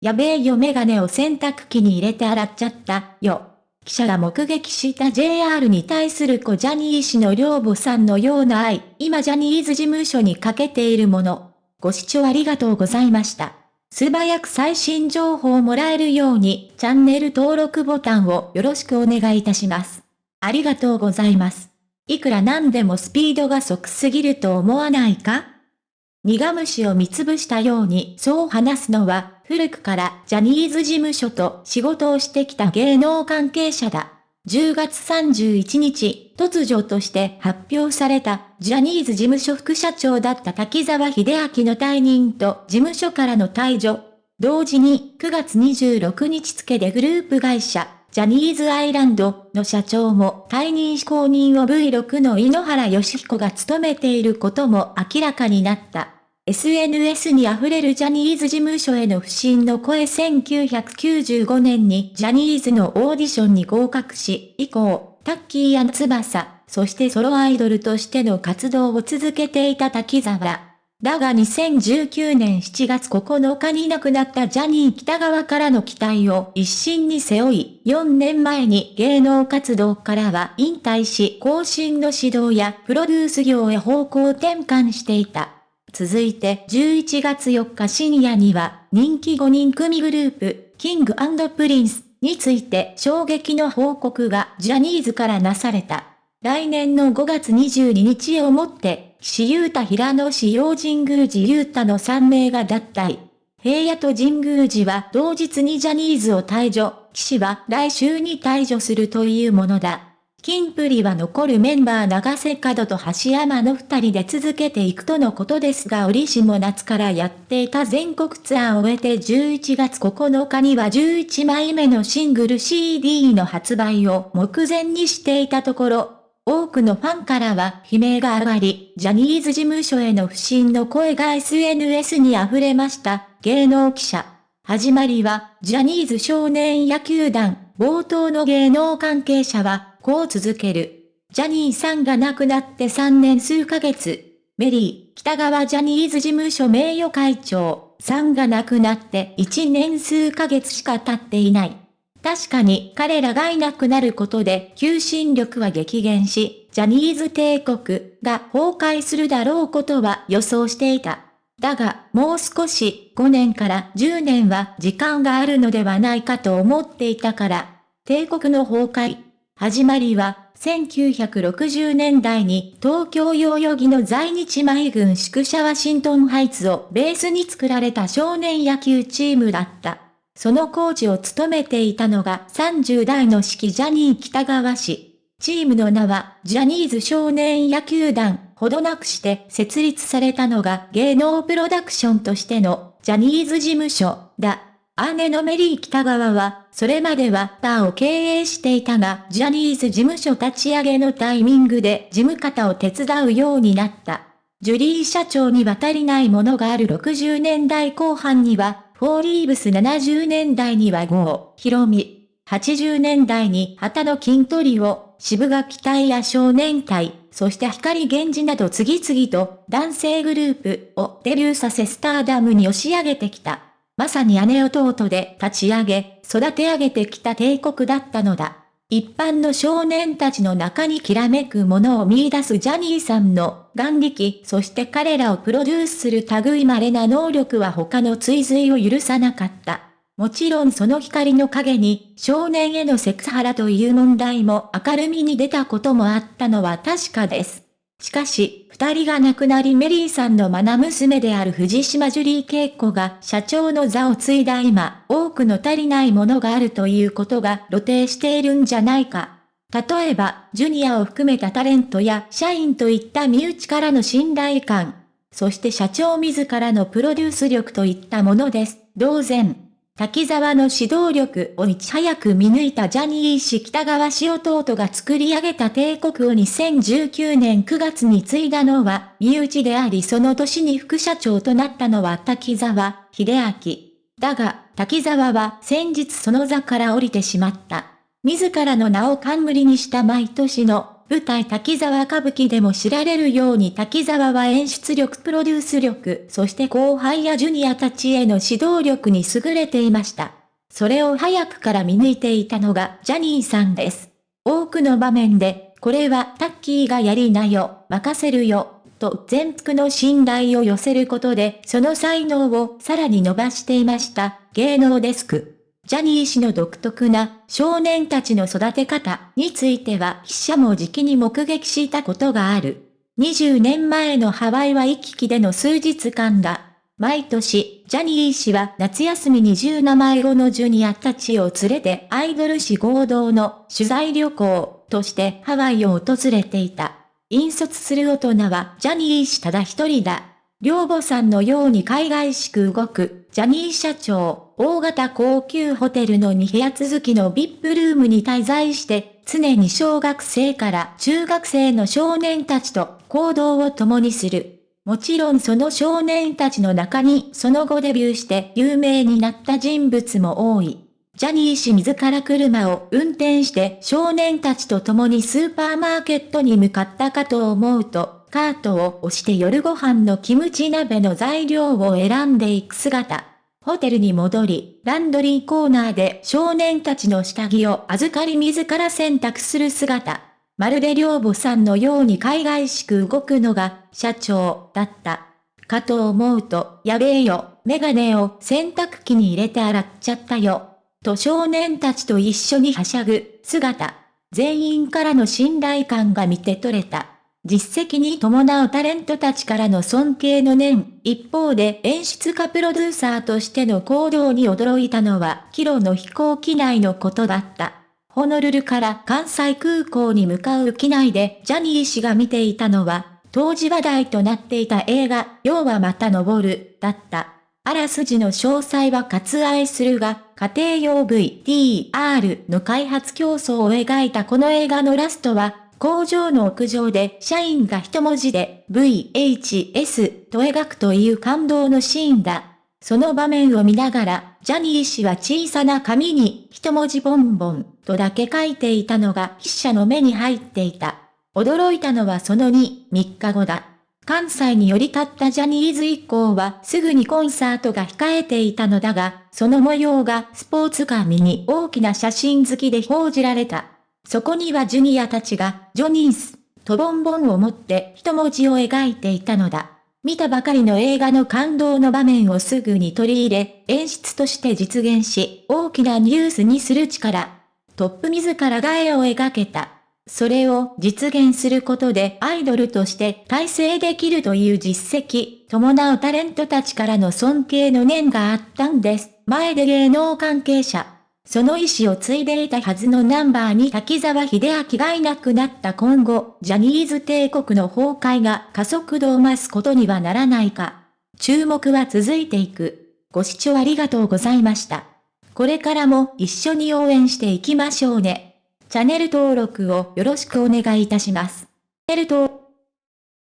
やべえよメガネを洗濯機に入れて洗っちゃったよ。記者が目撃した JR に対する子ジャニー氏の両母さんのような愛、今ジャニーズ事務所にかけているもの。ご視聴ありがとうございました。素早く最新情報をもらえるように、チャンネル登録ボタンをよろしくお願いいたします。ありがとうございます。いくらなんでもスピードが速すぎると思わないか？苦虫を見つぶしたようにそう話すのは、古くからジャニーズ事務所と仕事をしてきた芸能関係者だ。10月31日、突如として発表された、ジャニーズ事務所副社長だった滝沢秀明の退任と事務所からの退場。同時に9月26日付でグループ会社、ジャニーズアイランドの社長も退任非公認を V6 の井ノ原義彦が務めていることも明らかになった。SNS に溢れるジャニーズ事務所への不信の声1995年にジャニーズのオーディションに合格し、以降、タッキーや翼、そしてソロアイドルとしての活動を続けていた滝沢。だが2019年7月9日に亡くなったジャニー北川からの期待を一心に背負い、4年前に芸能活動からは引退し、更新の指導やプロデュース業へ方向転換していた。続いて11月4日深夜には人気5人組グループ、キングプリンスについて衝撃の報告がジャニーズからなされた。来年の5月22日をもって、岸優太平野紫耀神宮寺勇太の3名が脱退。平野と神宮寺は同日にジャニーズを退所、岸は来秋に退所するというものだ。キンプリは残るメンバー永瀬廉と髙橋海人の二人で続けていくとのことですが折しも夏からやっていた全国ツアーを終えて11月9日には11枚目のシングル CD の発売を目前にしていたところ、多くのファンからは悲鳴が上がり、ジャニーズ事務所への不信の声が SNS に溢れました。芸能記者。始まりは、ジャニーズ少年野球団、冒頭の芸能関係者は、こう続ける。ジャニーさんが亡くなって3年数ヶ月。メリー、北川ジャニーズ事務所名誉会長さんが亡くなって1年数ヶ月しか経っていない。確かに彼らがいなくなることで求心力は激減し、ジャニーズ帝国が崩壊するだろうことは予想していた。だが、もう少し5年から10年は時間があるのではないかと思っていたから、帝国の崩壊、始まりは、1960年代に東京代々木の在日米軍宿舎ワシントンハイツをベースに作られた少年野球チームだった。そのコーチを務めていたのが30代の式ジャニー北川氏。チームの名はジャニーズ少年野球団ほどなくして設立されたのが芸能プロダクションとしてのジャニーズ事務所だ。姉のメリー北川は、それまではバーを経営していたが、ジャニーズ事務所立ち上げのタイミングで事務方を手伝うようになった。ジュリー社長には足りないものがある60年代後半には、フォーリーブス70年代にはゴー、ヒロミ、80年代に旗の筋トリを、渋垣隊や少年隊、そして光源氏など次々と男性グループをデビューさせスターダムに押し上げてきた。まさに姉弟で立ち上げ、育て上げてきた帝国だったのだ。一般の少年たちの中にきらめくものを見出すジャニーさんの眼力、そして彼らをプロデュースする類稀な能力は他の追随を許さなかった。もちろんその光の影に少年へのセクハラという問題も明るみに出たこともあったのは確かです。しかし、二人が亡くなりメリーさんの愛娘である藤島ジュリー恵子が社長の座を継いだ今、多くの足りないものがあるということが露呈しているんじゃないか。例えば、ジュニアを含めたタレントや社員といった身内からの信頼感、そして社長自らのプロデュース力といったものです。同然。滝沢の指導力をいち早く見抜いたジャニー氏北川氏弟が作り上げた帝国を2019年9月に継いだのは、身内でありその年に副社長となったのは滝沢秀明。だが、滝沢は先日その座から降りてしまった。自らの名を冠にした毎年の舞台滝沢歌舞伎でも知られるように滝沢は演出力プロデュース力、そして後輩やジュニアたちへの指導力に優れていました。それを早くから見抜いていたのがジャニーさんです。多くの場面で、これはタッキーがやりなよ、任せるよ、と全幅の信頼を寄せることで、その才能をさらに伸ばしていました。芸能デスク。ジャニー氏の独特な少年たちの育て方については記者も時期に目撃したことがある。20年前のハワイは行き来での数日間だ。毎年、ジャニー氏は夏休みに10名前後のジュニアたちを連れてアイドル誌合同の取材旅行としてハワイを訪れていた。引率する大人はジャニー氏ただ一人だ。両母さんのように海外しく動く、ジャニー社長、大型高級ホテルの2部屋続きの VIP ルームに滞在して、常に小学生から中学生の少年たちと行動を共にする。もちろんその少年たちの中にその後デビューして有名になった人物も多い。ジャニー氏自ら車を運転して少年たちと共にスーパーマーケットに向かったかと思うと、カートを押して夜ご飯のキムチ鍋の材料を選んでいく姿。ホテルに戻り、ランドリーコーナーで少年たちの下着を預かり自ら選択する姿。まるで両母さんのように海外しく動くのが社長だった。かと思うと、やべえよ、メガネを洗濯機に入れて洗っちゃったよ。と少年たちと一緒にはしゃぐ姿。全員からの信頼感が見て取れた。実績に伴うタレントたちからの尊敬の念。一方で演出家プロデューサーとしての行動に驚いたのは、キロの飛行機内のことだった。ホノルルから関西空港に向かう機内でジャニー氏が見ていたのは、当時話題となっていた映画、要はまた登る、だった。あらすじの詳細は割愛するが、家庭用 VTR の開発競争を描いたこの映画のラストは、工場の屋上で社員が一文字で VHS と描くという感動のシーンだ。その場面を見ながら、ジャニー氏は小さな紙に一文字ボンボンとだけ書いていたのが筆者の目に入っていた。驚いたのはその2、3日後だ。関西に寄り立ったジャニーズ以降はすぐにコンサートが控えていたのだが、その模様がスポーツ紙に大きな写真好きで報じられた。そこにはジュニアたちが、ジョニース、とボンボンを持って一文字を描いていたのだ。見たばかりの映画の感動の場面をすぐに取り入れ、演出として実現し、大きなニュースにする力。トップ自らが絵を描けた。それを実現することでアイドルとして体制できるという実績、伴うタレントたちからの尊敬の念があったんです。前で芸能関係者。その意思を継いでいたはずのナンバーに滝沢秀明がいなくなった今後、ジャニーズ帝国の崩壊が加速度を増すことにはならないか。注目は続いていく。ご視聴ありがとうございました。これからも一緒に応援していきましょうね。チャンネル登録をよろしくお願いいたします。チャンネル登